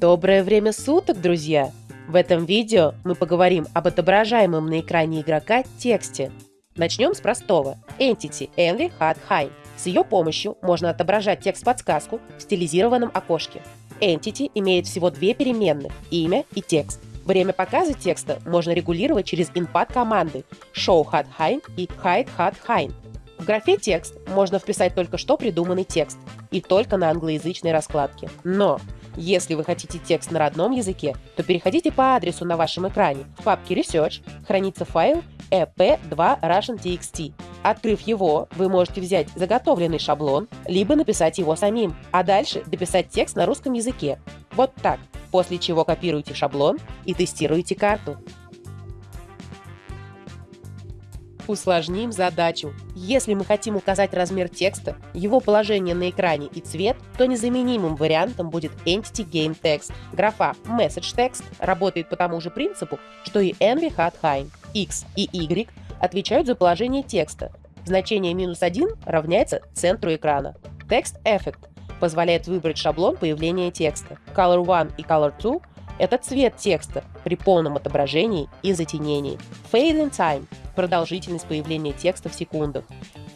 Доброе время суток, друзья! В этом видео мы поговорим об отображаемом на экране игрока тексте. Начнем с простого – Entity Envy Hard High. С ее помощью можно отображать текст-подсказку в стилизированном окошке. Entity имеет всего две переменных – имя и текст. Время показа текста можно регулировать через инпад команды Show Hard High и Hide Hard High. В графе «Текст» можно вписать только что придуманный текст и только на англоязычной раскладке. Но если вы хотите текст на родном языке, то переходите по адресу на вашем экране. В папке Research хранится файл ep2 russian.txt. Открыв его, вы можете взять заготовленный шаблон, либо написать его самим, а дальше дописать текст на русском языке. Вот так. После чего копируете шаблон и тестируете карту. Усложним задачу. Если мы хотим указать размер текста, его положение на экране и цвет, то незаменимым вариантом будет Entity Game Text. Графа Message Text работает по тому же принципу, что и Envy Hat High. X и Y отвечают за положение текста. Значение минус 1 равняется центру экрана. Text Effect позволяет выбрать шаблон появления текста. Color 1 и Color 2 – это цвет текста при полном отображении и затенении. Fade in Time продолжительность появления текста в секундах,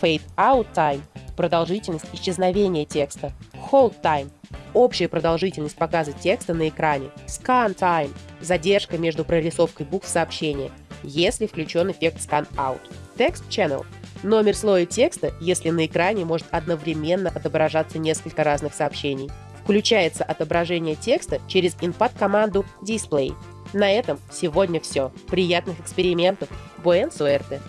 fade out time – продолжительность исчезновения текста, hold time – общая продолжительность показа текста на экране, scan time – задержка между прорисовкой букв сообщения, если включен эффект scan out, text channel – номер слоя текста, если на экране может одновременно отображаться несколько разных сообщений. Включается отображение текста через input команду display – на этом сегодня все. Приятных экспериментов! Буэн суэрте!